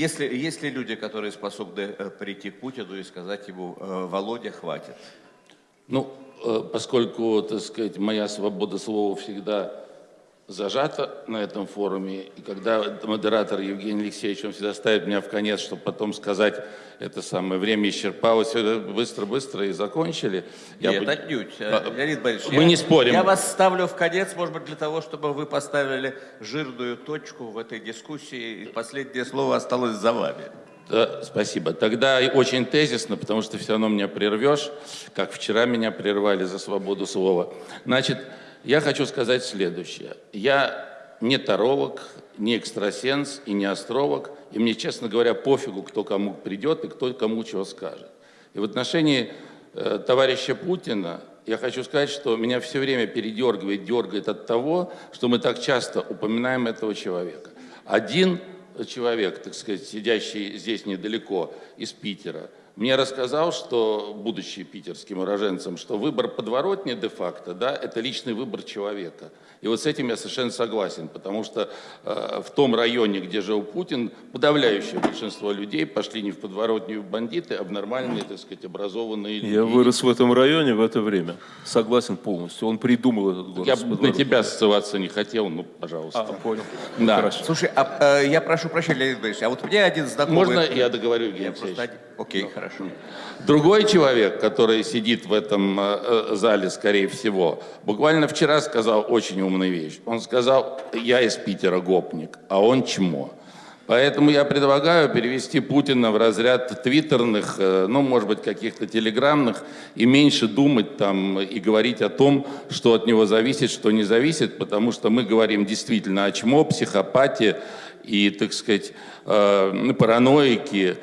Если, есть ли люди, которые способны э, прийти к Путину и сказать ему, э, Володя, хватит? Ну, э, поскольку, так сказать, моя свобода слова всегда зажата на этом форуме, и когда модератор Евгений Алексеевич, он всегда ставит меня в конец, чтобы потом сказать, это самое время исчерпалось, быстро-быстро и закончили. Я Нет, бы... отнюдь. А, Леонид Борисович, Мы я, не спорим. Я вас ставлю в конец, может быть, для того, чтобы вы поставили жирную точку в этой дискуссии, и последнее слово осталось за вами. Да, спасибо. Тогда очень тезисно, потому что все равно меня прервешь, как вчера меня прервали за свободу слова. Значит, я хочу сказать следующее. Я не таролог, не экстрасенс и не астролог, и мне, честно говоря, пофигу, кто кому придет и кто кому чего скажет. И в отношении э, товарища Путина я хочу сказать, что меня все время передергивает, дергает от того, что мы так часто упоминаем этого человека. Один человек, так сказать, сидящий здесь недалеко, из Питера, мне рассказал, что, будучи питерским уроженцем, что выбор подворотни де-факто, да, это личный выбор человека. И вот с этим я совершенно согласен, потому что э, в том районе, где жил Путин, подавляющее большинство людей пошли не в подворотню бандиты, а в нормальные, так сказать, образованные люди. Я вырос в этом районе в это время. Согласен полностью. Он придумал этот город. Я на тебя ссылаться не хотел, ну, пожалуйста. А, понял. Да. Хорошо. Слушай, а, э, я прошу прощения, Леонид Борисович, а вот мне один знакомый... Можно я договорю, Евгений я просто... Окей, okay, хорошо. Другой человек, который сидит в этом э, э, зале, скорее всего, буквально вчера сказал очень умную вещь. Он сказал, я из Питера гопник, а он чмо. Поэтому я предлагаю перевести Путина в разряд твиттерных, э, ну, может быть, каких-то телеграммных, и меньше думать там и говорить о том, что от него зависит, что не зависит, потому что мы говорим действительно о чмо, психопате и, так сказать, э, параноике,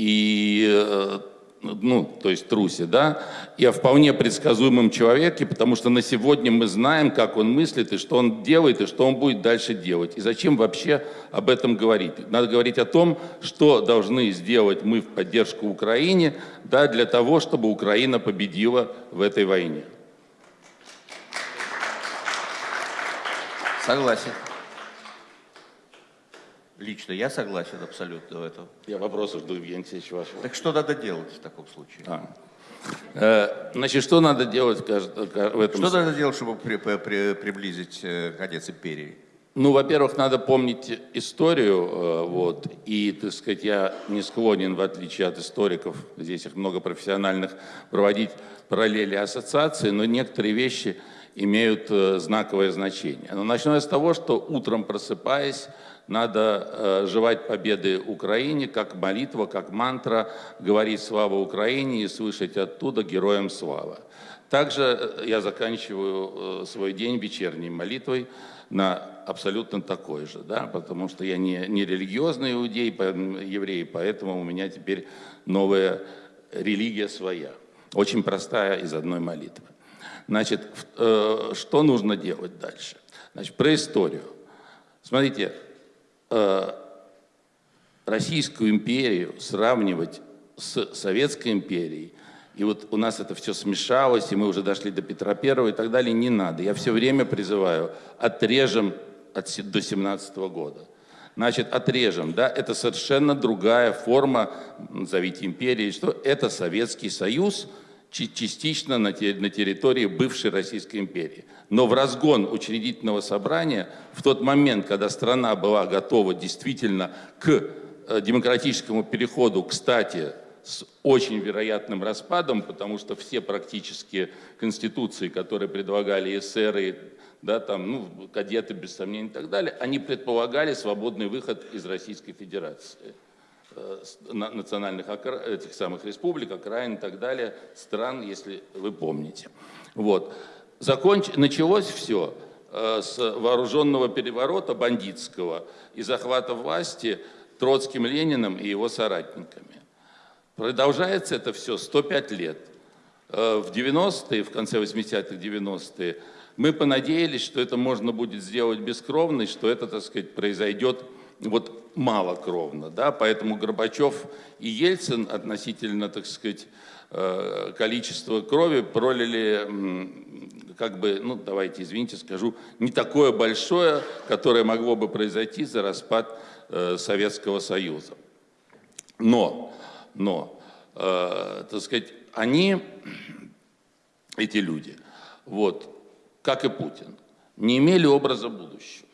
и э, ну, то есть трусе, да, о вполне предсказуемом человеке, потому что на сегодня мы знаем, как он мыслит, и что он делает, и что он будет дальше делать. И зачем вообще об этом говорить? Надо говорить о том, что должны сделать мы в поддержку Украине, да, для того, чтобы Украина победила в этой войне. Согласен. Лично я согласен абсолютно в этом. Я вопросы жду, Евгений Алексеевич, вашего. Так что надо делать в таком случае? А. Э, значит, что надо делать в этом Что надо делать, чтобы при, при, приблизить э, конец империи? Ну, во-первых, надо помнить историю, э, вот, и, так сказать, я не склонен, в отличие от историков, здесь их много профессиональных, проводить параллели ассоциации, но некоторые вещи имеют знаковое значение. Но начну я с того, что утром просыпаясь, надо э, жевать победы Украине, как молитва, как мантра, говорить «Слава Украине» и слышать оттуда «Героям слава». Также э, я заканчиваю э, свой день вечерней молитвой на абсолютно такой же, да, потому что я не, не религиозный иудей, еврей, поэтому у меня теперь новая религия своя, очень простая из одной молитвы. Значит, что нужно делать дальше? Значит, про историю. Смотрите, Э, Российскую империю сравнивать с Советской империей, и вот у нас это все смешалось, и мы уже дошли до Петра Первого и так далее, не надо. Я все время призываю, отрежем от, до 17 года. Значит, отрежем, да, это совершенно другая форма, назовите империей, что это Советский Союз – частично на территории бывшей Российской империи. Но в разгон учредительного собрания, в тот момент, когда страна была готова действительно к э, демократическому переходу, кстати, с очень вероятным распадом, потому что все практически конституции, которые предлагали эсеры, да, там, ну, кадеты, без сомнений и так далее, они предполагали свободный выход из Российской Федерации. Э, национальных этих самых республик, окраин и так далее, стран, если вы помните. Вот. Законч... Началось все э, с вооруженного переворота бандитского и захвата власти Троцким Лениным и его соратниками. Продолжается это все 105 лет. Э, в 90-е, в конце 80-х, 90-е, мы понадеялись, что это можно будет сделать бескровно, и что это, так сказать, произойдет вот малокровно, да, поэтому Горбачев и Ельцин относительно, так сказать, э, количества крови пролили, как бы, ну, давайте, извините, скажу, не такое большое, которое могло бы произойти за распад э, Советского Союза. Но, но, э, так сказать, они, эти люди, вот, как и Путин, не имели образа будущего.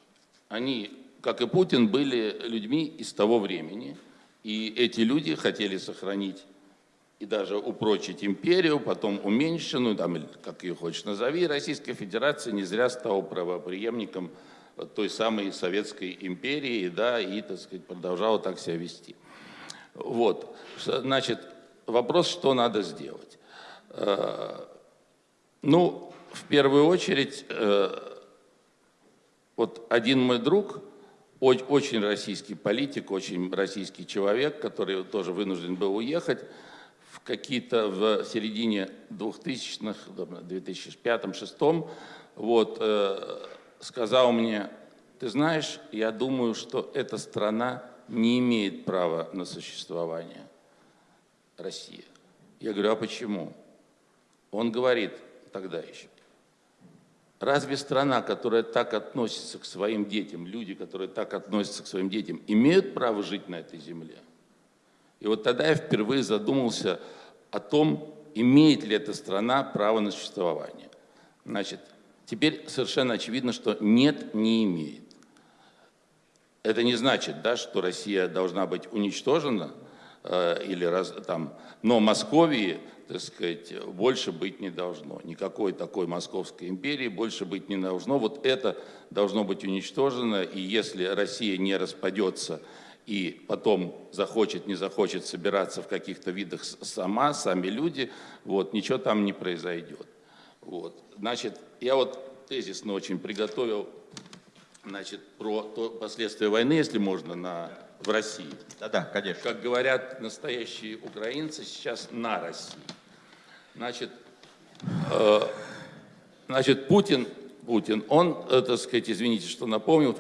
Они, как и Путин, были людьми из того времени, и эти люди хотели сохранить и даже упрочить империю, потом уменьшенную, там, как ее хочешь назови, Российская Федерация не зря стала правоприемником той самой Советской империи, да, и, так сказать, продолжала так себя вести. Вот, значит, вопрос, что надо сделать. Э, ну, в первую очередь, э, вот один мой друг, очень российский политик, очень российский человек, который тоже вынужден был уехать, в какие-то в середине 2000-х, 2005-2006, вот, э, сказал мне, ты знаешь, я думаю, что эта страна не имеет права на существование, Россия. Я говорю, а почему? Он говорит тогда еще, разве страна, которая так относится к своим детям, люди, которые так относятся к своим детям, имеют право жить на этой земле? И вот тогда я впервые задумался о том, имеет ли эта страна право на существование. Значит, теперь совершенно очевидно, что нет, не имеет. Это не значит, да, что Россия должна быть уничтожена, или раз, там, но Московии, так сказать, больше быть не должно. Никакой такой Московской империи больше быть не должно. Вот это должно быть уничтожено, и если Россия не распадется и потом захочет, не захочет собираться в каких-то видах сама, сами люди, вот, ничего там не произойдет. Вот. Значит, я вот тезисно очень приготовил значит, про то, последствия войны, если можно, на, в России. Да-да, конечно. Как говорят настоящие украинцы, сейчас на России. Значит, э, значит Путин Путин, он, э, так сказать, извините, что напомнил,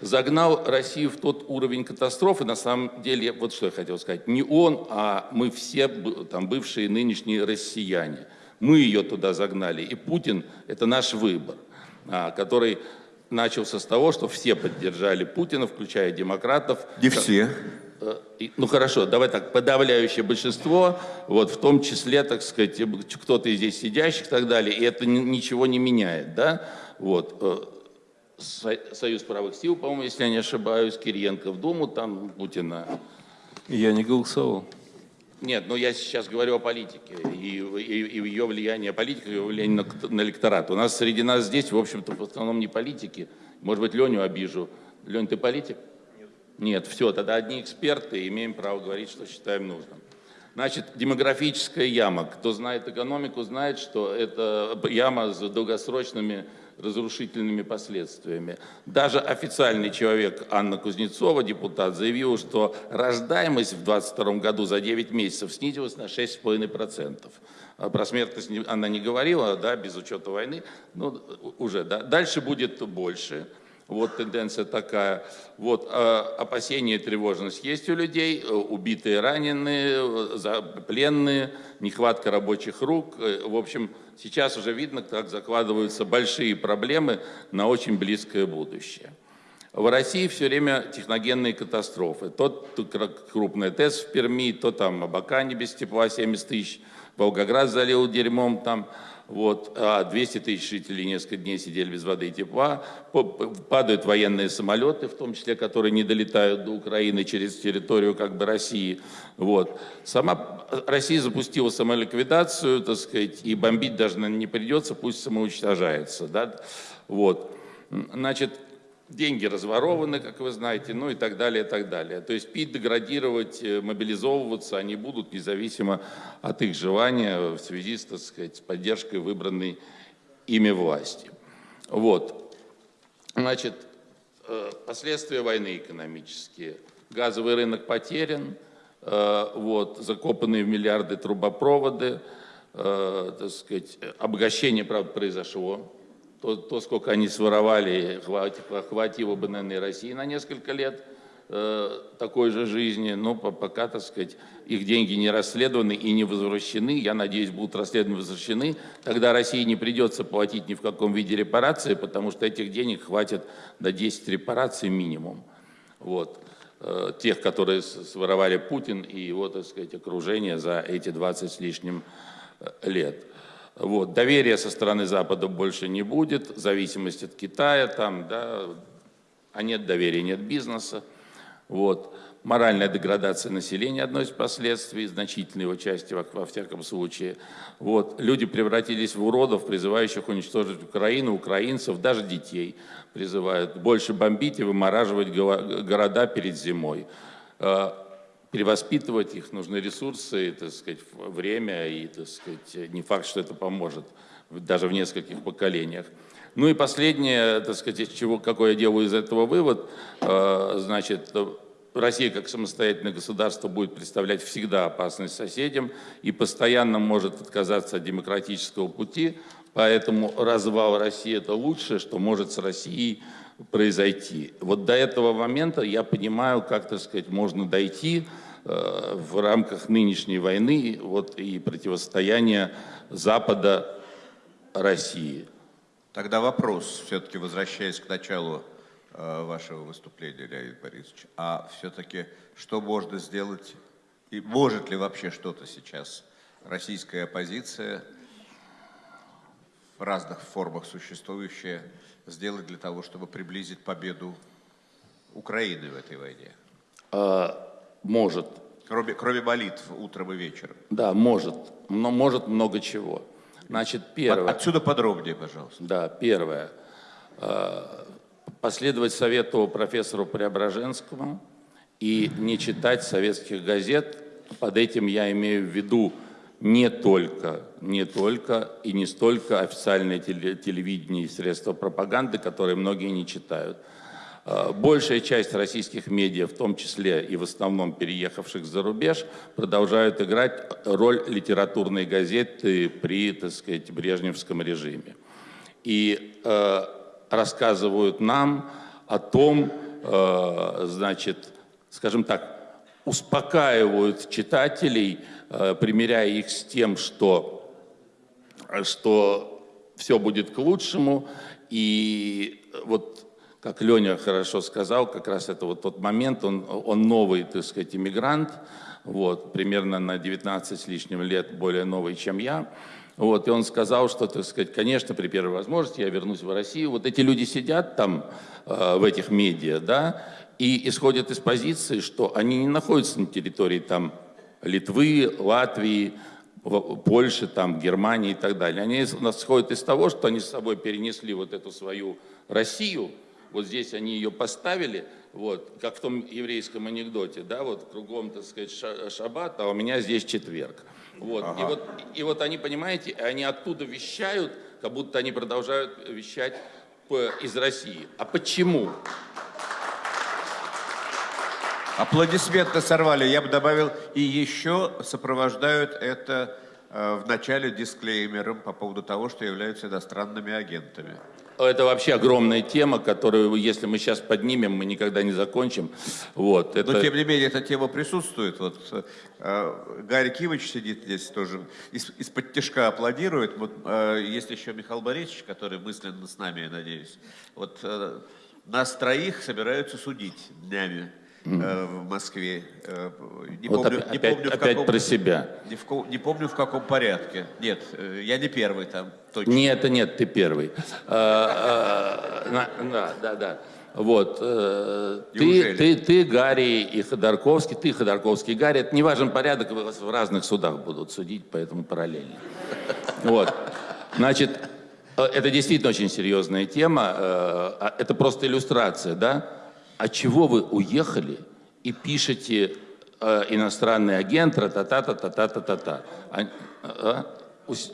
загнал Россию в тот уровень катастрофы, на самом деле, вот что я хотел сказать, не он, а мы все там бывшие нынешние россияне. Мы ее туда загнали, и Путин – это наш выбор, а, который начался с того, что все поддержали Путина, включая демократов. Не все. Э, ну хорошо, давай так, подавляющее большинство, вот в том числе, так сказать, кто-то из здесь сидящих и так далее, и это ничего не меняет, да, вот. Э, Союз правых сил, по-моему, если я не ошибаюсь, Кириенко в Думу, там Путина. Я не голосовал. Нет, но я сейчас говорю о политике и, и, и ее влияние, политика, ее влияние на, на электорат. У нас среди нас здесь, в общем-то, в основном не политики. Может быть, Леню обижу. Лень, ты политик? Нет, все, тогда одни эксперты, имеем право говорить, что считаем нужным. Значит, демографическая яма. Кто знает экономику, знает, что это яма с долгосрочными разрушительными последствиями. Даже официальный человек Анна Кузнецова, депутат, заявила, что рождаемость в 2022 году за 9 месяцев снизилась на 6,5%. А про смертность она не говорила, да, без учета войны, но уже, да. Дальше будет больше. Вот тенденция такая. Вот э, опасения и тревожность есть у людей, э, убитые, раненые, э, пленные, нехватка рабочих рук. В общем, сейчас уже видно, как закладываются большие проблемы на очень близкое будущее. В России все время техногенные катастрофы. То крупная ТЭС в Перми, то там Абакане без тепла 70 тысяч, Волгоград залил дерьмом там вот, а 200 тысяч жителей несколько дней сидели без воды и тепла, падают военные самолеты, в том числе, которые не долетают до Украины через территорию как бы России. Вот. Сама Россия запустила самоликвидацию, так сказать, и бомбить даже не придется, пусть самоуничтожается. Да? Вот. Значит, деньги разворованы, как вы знаете, ну и так далее, и так далее. То есть пить, деградировать, э, мобилизовываться они будут независимо от их желания в связи с, так сказать, с поддержкой выбранной ими власти. Вот. Значит, э, последствия войны экономические. Газовый рынок потерян, э, вот, закопанные в миллиарды трубопроводы, так сказать, обогащение, правда, произошло, то, то сколько они своровали, хватило бы, наверное, России на несколько лет э, такой же жизни, но пока, так сказать, их деньги не расследованы и не возвращены, я надеюсь, будут расследованы и возвращены, тогда России не придется платить ни в каком виде репарации, потому что этих денег хватит на 10 репараций минимум. Вот. э, тех, которые своровали Путин и его, так сказать, окружение за эти 20 с лишним э, лет. Вот. Доверия со стороны Запада больше не будет, зависимость от Китая там, да, а нет доверия, нет бизнеса. Вот. Моральная деградация населения – одно из последствий, значительной его части во, во всяком случае. Вот. Люди превратились в уродов, призывающих уничтожить Украину, украинцев, даже детей призывают. Больше бомбить и вымораживать го- города перед зимой. Перевоспитывать их нужны ресурсы, так сказать, время, и, так сказать, не факт, что это поможет даже в нескольких поколениях. Ну и последнее, так сказать, из чего, какой я делаю из этого вывод, э, значит, Россия как самостоятельное государство будет представлять всегда опасность соседям и постоянно может отказаться от демократического пути, поэтому развал России это лучшее, что может с Россией произойти. Вот до этого момента я понимаю, как, так сказать, можно дойти э, в рамках нынешней войны вот, и противостояния Запада России. Тогда вопрос, все-таки возвращаясь к началу э, вашего выступления, Леонид Борисович, а все-таки что можно сделать, и может ли вообще что-то сейчас российская оппозиция в разных формах существующая сделать для того, чтобы приблизить победу Украины в этой войне? Э, Может, Кроме, кроме молитв утром и вечером. да, может, но может много чего. Значит, первое. Отсюда подробнее, пожалуйста. Да, первое. Э, Последовать совету профессору Преображенскому и не читать советских газет. Под этим я имею в виду не только, не только и не столько официальное теле- телевидение и средства пропаганды, которые многие не читают. Э, Большая часть российских медиа, в том числе и в основном переехавших за рубеж, продолжают играть роль литературной газеты при, так сказать, брежневском режиме. И э, рассказывают нам о том, э, значит, скажем так, успокаивают читателей, э, примеряя их с тем, что что все будет к лучшему. И вот, как Леня хорошо сказал, как раз это вот тот момент, он, он новый, так сказать, иммигрант, вот, примерно на 19 с лишним лет более новый, чем я. Вот, и он сказал, что, так сказать, конечно, при первой возможности я вернусь в Россию. Вот эти люди сидят там, э, в этих медиа, да, и исходят из позиции, что они не находятся на территории там Литвы, Латвии, Польши, там, Германии и так далее. Они исходят из того, что они с собой перенесли вот эту свою Россию, вот здесь они ее поставили, вот, как в том еврейском анекдоте, да, вот кругом, так сказать, ша- шаббат, а у меня здесь четверг. Вот. И, вот, и вот они, понимаете, они оттуда вещают, как будто они продолжают вещать из России. А почему? Аплодисменты сорвали. Я бы добавил, и еще сопровождают это э, в начале дисклеймером по поводу того, что являются иностранными агентами. Это вообще огромная тема, которую, если мы сейчас поднимем, мы никогда не закончим. Вот, это... Но, тем не менее, эта тема присутствует. Вот э, Гарри Кивич сидит здесь тоже, из- из-под тяжка аплодирует. Вот, э, есть еще Михаил Борисович, который мысленно с нами, я надеюсь. Вот э, нас троих собираются судить днями э, в Москве. Э, не Вот помню, опять, не помню, в опять каком- про себя. Не, в не помню, в каком порядке. Нет, э, я не первый там, точно. Нет, нет, ты первый. Да, да, да. Вот. Ты, ты, ты, Гарри и Ходорковский, ты, Ходорковский, Гарри. Это не важен порядок, вас в разных судах будут судить, поэтому параллельно. Вот. Значит, это действительно очень серьезная тема. а Это просто иллюстрация, да? А чего вы уехали и пишете э, иностранный агент, та-та-та-та-та-та-та-та? А, а? Ус-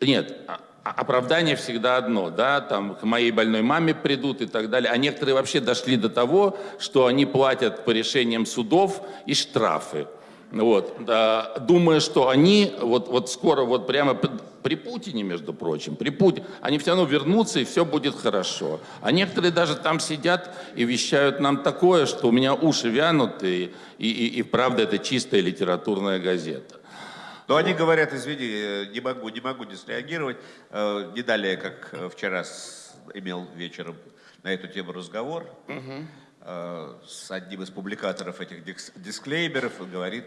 нет, а- а- оправдание всегда одно, да, там к моей больной маме придут и так далее. А некоторые вообще дошли до того, что они платят по решениям судов и штрафы. Вот, да, думая, что они вот, вот скоро, вот прямо при Путине, между прочим, при Путине, они все равно вернутся и все будет хорошо. А некоторые даже там сидят и вещают нам такое, что у меня уши вянут, и, и, и, и правда это чистая литературная газета. Но они говорят, извини, э, не могу, не могу не среагировать. Э, Не далее, как э, вчера с- имел вечером на эту тему разговор. э, с одним из публикаторов этих дисклеймеров говорит,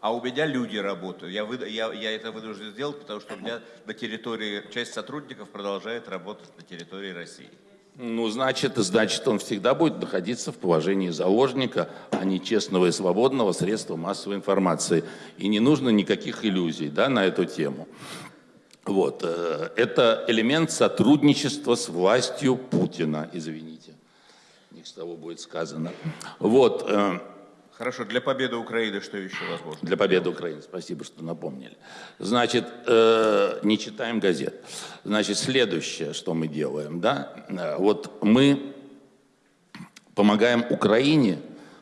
а у меня люди работают. Я, выда- я, я это вынужден сделать, потому что у меня на территории, часть сотрудников продолжает работать на территории России. Ну, значит, значит, он всегда будет находиться в положении заложника, а не честного и свободного средства массовой информации. И не нужно никаких иллюзий да, на эту тему. Вот. э, Это элемент сотрудничества с властью Путина, извините. Не с того будет сказано. Вот. Хорошо, для победы Украины что еще возможно? Для победы Украины. Спасибо, что напомнили. Значит, э, не читаем газет. Значит, следующее, что мы делаем, да, э, вот мы помогаем Украине,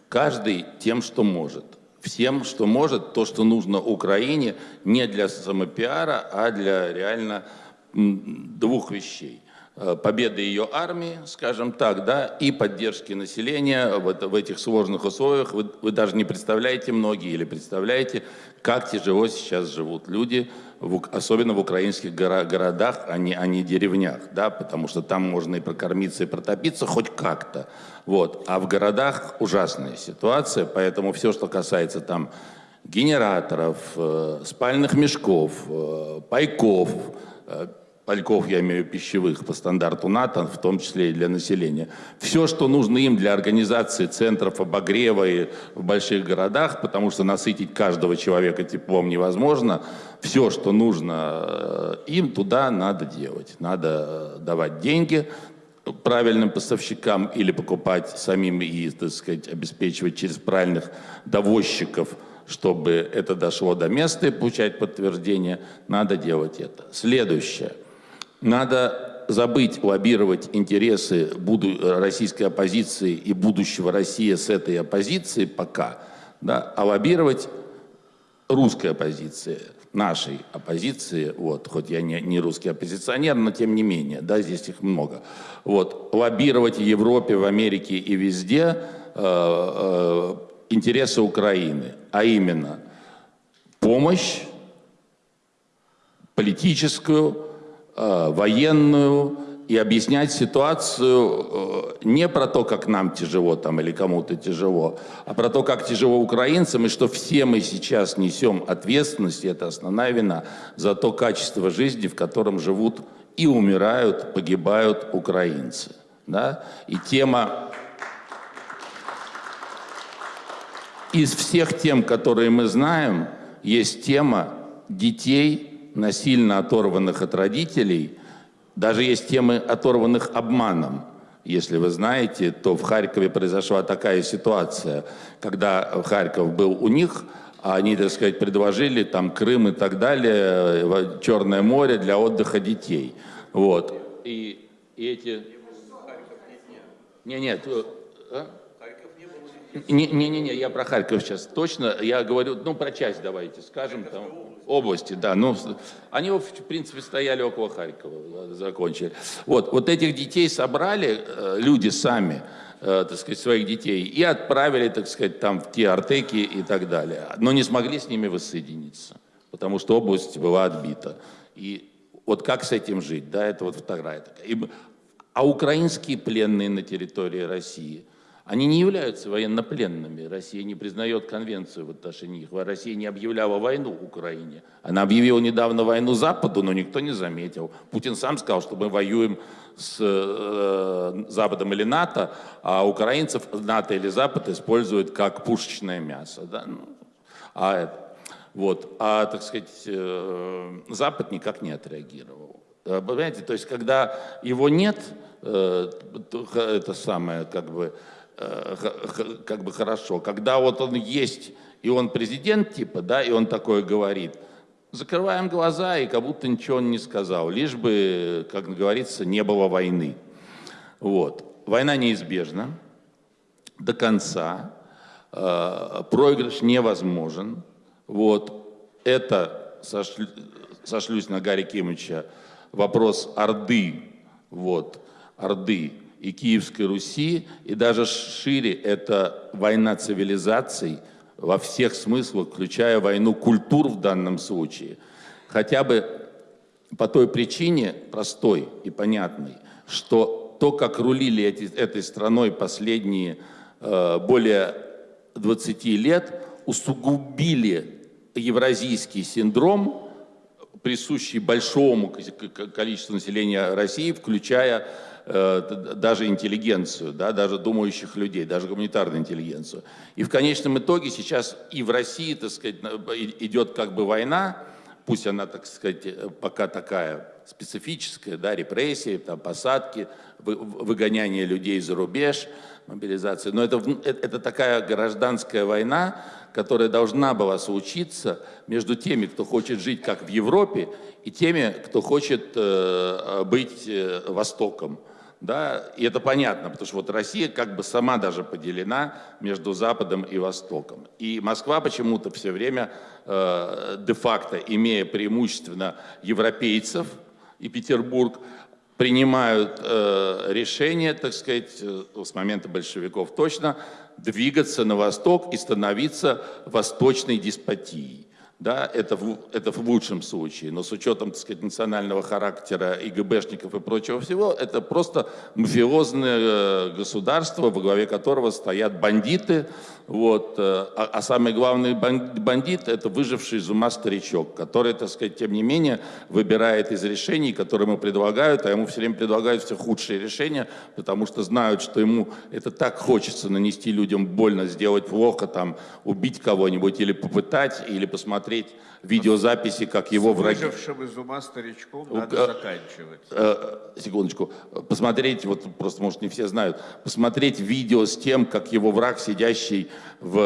каждый тем, что может. Всем, что может, то, что нужно Украине, не для самопиара, а для реально двух вещей. Э, Победы ее армии, скажем так, да, и поддержки населения в, это- в этих сложных условиях. Вы, вы даже не представляете, многие или представляете, как тяжело сейчас живут люди, в особенно в украинских гора- городах, а не, а не деревнях, да, потому что там можно и прокормиться, и протопиться хоть как-то. Вот. А в городах ужасная ситуация, поэтому все, что касается там генераторов, э, спальных мешков, э, пайков, пайков, я имею в виду пищевых, по стандарту НАТО, в том числе и для населения. Все, что нужно им для организации центров обогрева и в больших городах, потому что насытить каждого человека теплом невозможно, все, что нужно э, им, туда надо делать. Надо э, давать деньги, правильным поставщикам или покупать самим и, так сказать, обеспечивать через правильных довозчиков, чтобы это дошло до места и получать подтверждение, надо делать это. Следующее. Надо забыть лоббировать интересы российской оппозиции и будущего России с этой оппозицией пока, да, а лоббировать русской оппозиции, нашей оппозиции, вот, хоть я не, не русский оппозиционер, но тем не менее, да, здесь их много. Вот, лоббировать в Европе, в Америке и везде э, э, интересы Украины, а именно помощь политическую, военную и объяснять ситуацию э, не про то, как нам тяжело там или кому-то тяжело, а про то, как тяжело украинцам и что все мы сейчас несем ответственность, и это основная вина, за то качество жизни, в котором живут и умирают, погибают украинцы. Да? И тема из всех тем, которые мы знаем, есть тема детей, насильно оторванных от родителей. Даже есть темы, оторванных обманом. Если вы знаете, то в Харькове произошла такая ситуация, когда Харьков был у них, а они, так сказать, предложили там Крым и так далее, в Черное море для отдыха детей. Вот. И, и эти... Не, нет. э, а? Не-не-не, я про Харьков сейчас точно. Я говорю, ну, про часть давайте скажем. Там, области, да. Ну, они, в принципе, стояли около Харькова, закончили. Вот, вот этих детей собрали э, люди сами, э, так сказать, своих детей, и отправили, так сказать, там в те артеки и так далее. Но не смогли с ними воссоединиться, потому что область была отбита. И вот как с этим жить, да, это вот вторая такая. А украинские пленные на территории России, они не являются военнопленными. Россия не признает конвенцию в отношении их. Россия не объявляла войну Украине. Она объявила недавно войну Западу, но никто не заметил. Путин сам сказал, что мы воюем с э, Западом или НАТО, а украинцев НАТО или Запад используют как пушечное мясо. Да? Ну, а, вот, а, так сказать, э, Запад никак не отреагировал. Э, Понимаете, то есть, когда его нет, э, это самое, как бы, как бы хорошо. Когда вот он есть, и он президент, типа, да, и он такое говорит, закрываем глаза, и как будто ничего он не сказал, лишь бы, как говорится, не было войны. Вот. Война неизбежна до конца. Э, Проигрыш невозможен. Вот. Это, сошлю- сошлюсь на Гарри Кимовича, вопрос Орды, вот, Орды и Киевской Руси, и даже шире это война цивилизаций во всех смыслах, включая войну культур в данном случае. Хотя бы по той причине, простой и понятной, что то, как рулили эти- этой страной последние э, более 20 лет усугубили евразийский синдром, присущий большому количеству населения России, включая э, даже интеллигенцию, да, даже думающих людей, даже гуманитарную интеллигенцию. И в конечном итоге сейчас и в России, так сказать, идет как бы война, пусть она, так сказать, э, пока такая специфическая, да, репрессии, там, посадки, вы- выгоняние людей за рубеж, мобилизация. Но это, э- это такая гражданская война, которая должна была случиться между теми, кто хочет жить как в Европе, и теми, кто хочет э, быть э, Востоком. Да, и это понятно, потому что вот Россия как бы сама даже поделена между Западом и Востоком. И Москва почему-то все время э, де-факто, имея преимущественно европейцев и Петербург, принимают э, решение, так сказать, э, с момента большевиков точно, двигаться на восток и становиться восточной деспотией. Да, это в, это в лучшем случае, но с учетом, так сказать, национального характера и и прочего всего, это просто мафиозное э, государство, во главе которого стоят бандиты, вот, э, а, а самый главный бан- бандит – это выживший из ума старичок, который, так сказать, тем не менее, выбирает из решений, которые ему предлагают, а ему все время предлагают все худшие решения, потому что знают, что ему это так хочется нанести людям больно, сделать плохо, там, убить кого-нибудь или попытать, или посмотреть видеозаписи, как его враги... Выжившим из ума старичком э, надо заканчивать. Э, секундочку, посмотреть, вот просто, может, не все знают, посмотреть видео с тем, как его враг, сидящий в,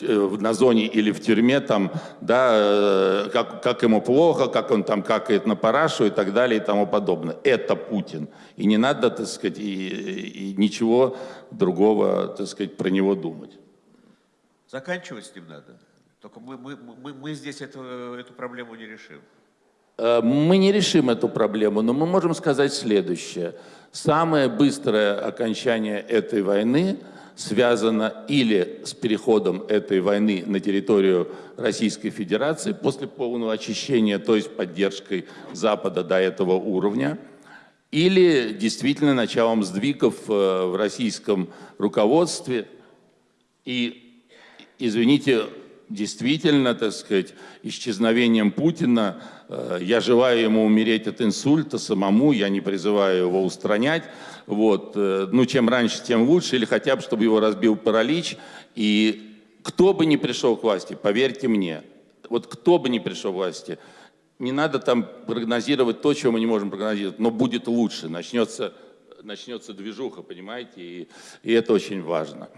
э, в- на зоне или в тюрьме, там, да, э, как, как ему плохо, как он там какает на парашу и так далее и тому подобное. Это Путин. И не надо, так сказать, и, и ничего другого, так сказать, про него думать. Заканчивать с ним надо. Только мы, мы, мы, мы здесь эту, эту проблему не решим. Э, Мы не решим эту проблему, но мы можем сказать следующее. Самое быстрое окончание этой войны связано или с переходом этой войны на территорию Российской Федерации после полного очищения, то есть поддержкой Запада до этого уровня, или действительно началом сдвигов э, в российском руководстве. И, извините, действительно, так сказать, исчезновением Путина, я желаю ему умереть от инсульта самому, я не призываю его устранять, вот, э, ну, чем раньше, тем лучше, или хотя бы, чтобы его разбил паралич, и кто бы ни пришел к власти, поверьте мне, вот кто бы ни пришел к власти, не надо там прогнозировать то, чего мы не можем прогнозировать, но будет лучше, начнется, начнется движуха, понимаете, и, и это очень важно.